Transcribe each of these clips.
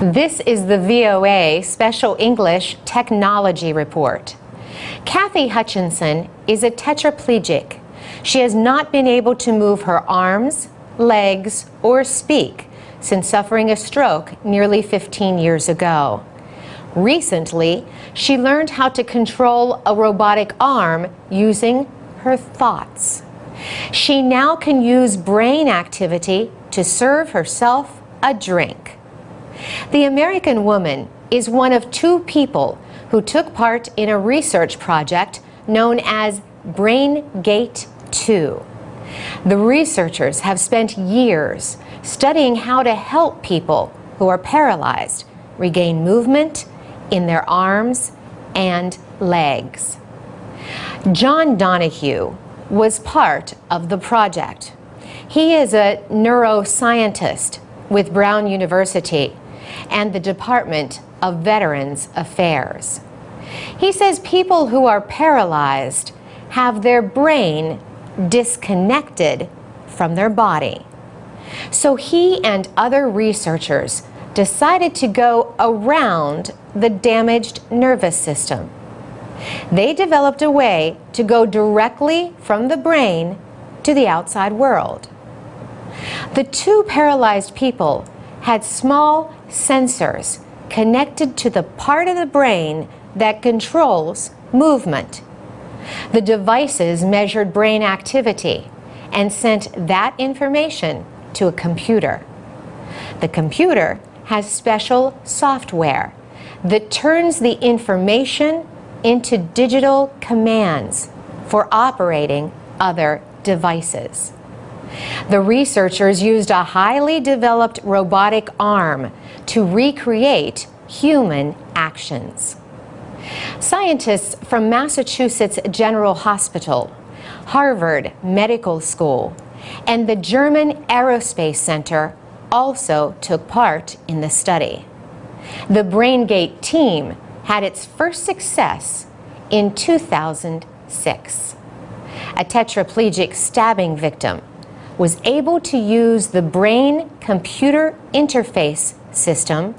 This is the VOA Special English Technology Report. Cathy Hutchinson is a tetraplegic. She has not been able to move her arms, legs, or speak since suffering a stroke nearly 15 years ago. Recently, she learned how to control a robotic arm using her thoughts. She now can use brain activity to serve herself a drink. The American woman is one of two people who took part in a research project known as BrainGate 2. The researchers have spent years studying how to help people who are paralyzed regain movement in their arms and legs. John Donoghue was part of the project. He is a neuroscientist with Brown University and the Department of Veterans Affairs. He says people who are paralyzed have their brain disconnected from their body. So he and other researchers decided to go around the damaged nervous system. They developed a way to go directly from the brain to the outside world. The two paralyzed people had small sensors connected to the part of the brain that controls movement. The devices measured brain activity and sent that information to a computer. The computer has special software that turns the information into digital commands for operating other devices. The researchers used a highly developed robotic arm to recreate human actions. Scientists from Massachusetts General Hospital, Harvard Medical School, and the German Aerospace Center also took part in the study. The BrainGate team had its first success in 2006. A tetraplegic stabbing victim was able to use the brain-computer interface system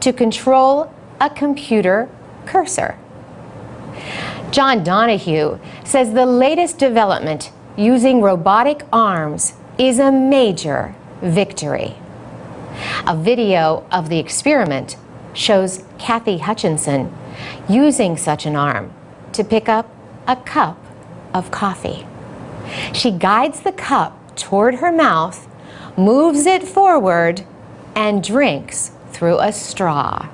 to control a computer cursor. John Donoghue says the latest development using robotic arms is a major victory. A video of the experiment shows Cathy Hutchinson using such an arm to pick up a cup of coffee. She guides the cup toward her mouth, moves it forward, and drinks through a straw.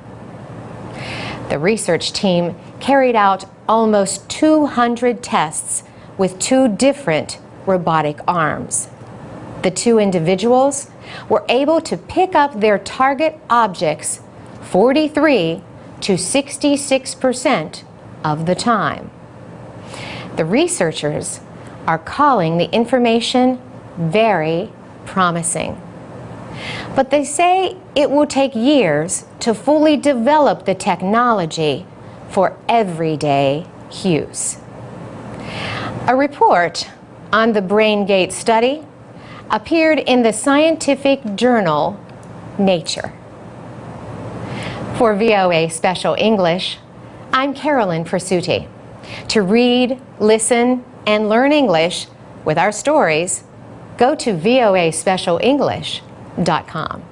The research team carried out almost 200 tests with two different robotic arms. The two individuals were able to pick up their target objects 43 to 66% of the time. The researchers are calling the information very promising. But they say it will take years to fully develop the technology for everyday use. A report on the BrainGate study appeared in the scientific journal Nature. For VOA Special English, I'm Carolyn Presutti. To read, listen, and learn English with our stories, go to voaspecialenglish.com.